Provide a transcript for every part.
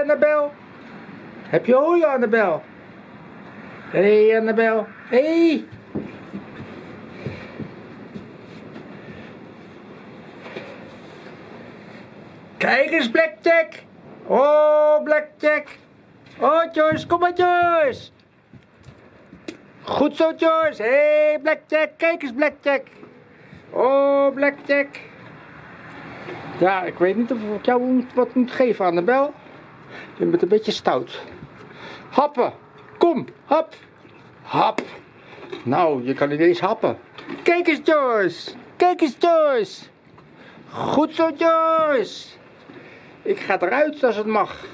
Annabel. Heb je hooi, Annabel? Hé, hey, Annabel. Hé. Hey. Kijk eens, Blackjack. Oh, Blackjack. Oh, Joyce, kom maar, Joyce. Goed zo, Joyce. Hé, hey, Blackjack. Kijk eens, Blackjack. Oh, Blackjack. Ja, ik weet niet of ik jou wat moet geven, Annabel. Je bent een beetje stout. Happen. Kom, hap. Hap. Nou, je kan niet eens happen. Kijk eens, Joyce. Kijk eens, Joyce. Goed zo, Joyce. Ik ga eruit als het mag.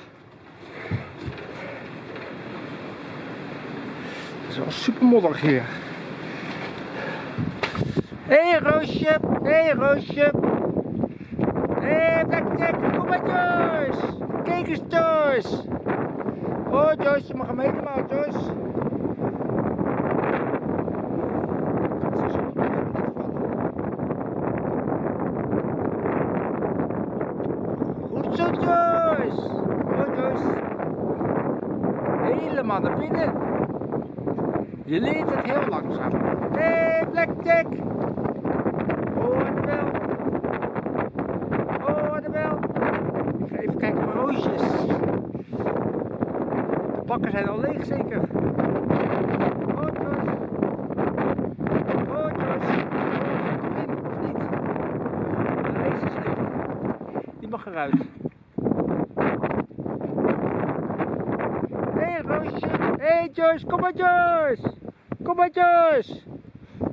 Het is wel super modderig hier. Hé hey, Roosje, hé hey, Roosje. Hé hey, Blackjack, kom maar Joyce. Kijk eens Joyce. Oh Joyce, je mag hem helemaal Joyce. Goed zo Joyce. Oh Joyce. Helemaal naar binnen. Je leert het heel langzaam. Hé hey, Blackjack. Oh Annabel. Oh Annabel. Ik ga even kijken naar roosjes. De bakken zijn al leeg zeker. Oh Joyce. Oh Joyce. Of niet? Deze is leeg. Die mag eruit. Hé hey, Roosje. Hé hey, Joyce, kom maar Joyce. Kom maar Joyce.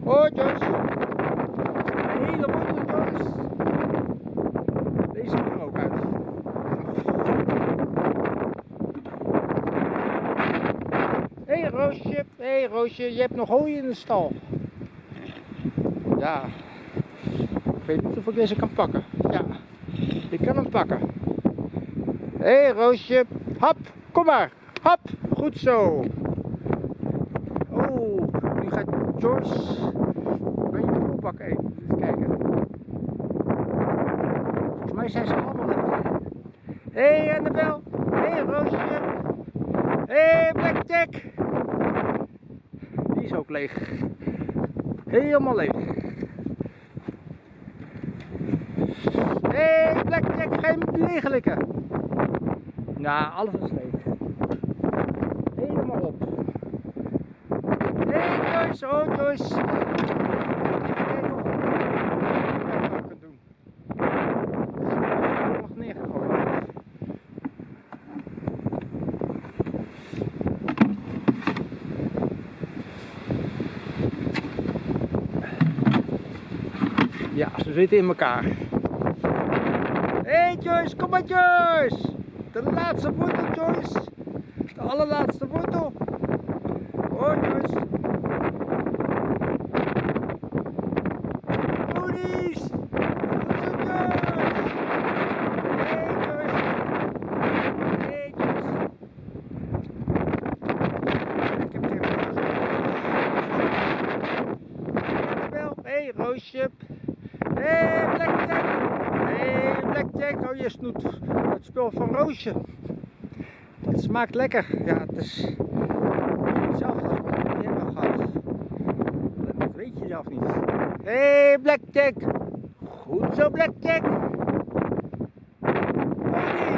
Oh Joyce. Een hele mooie Joyce. Deze mag er ook uit. Hé hey, Roosje. Hé hey, Roosje, je hebt nog hooi in de stal. Ja. Ik weet niet of ik deze kan pakken. Ja. Ik kan hem pakken. Hé hey, Roosje. Hap, kom maar. Hap, goed zo. Oh, nu gaat Joyce bij je voelbak eten. Even kijken. Volgens mij zijn ze allemaal lekker. Hé hey, Annabel. Hé hey, Roosje. Hé hey, Blackjack. Ook leeg. Helemaal leeg. Hé hey, Blackjack, me leeg likken? Nou, alles is leeg. Helemaal op. Hey, Joyce, oh. Even kijken of ik wat kan doen. Ik nog neergegooid. Ja, ze zitten in elkaar. Hé hey Joyce, kom maar Joyce! De laatste wortel Joyce! De allerlaatste wortel! Oh Joyce! Joyce! Hey, Roosje! Hé, hey, Blackjack! Hé, hey, Blackjack! Oh, je snoet het spul van Roosje. Dat smaakt lekker. Ja, het is... Ik heb het. Ik gehad. Dat weet je zelf niet. Hé, Black Blackjack! Goed zo, Blackjack! Jack.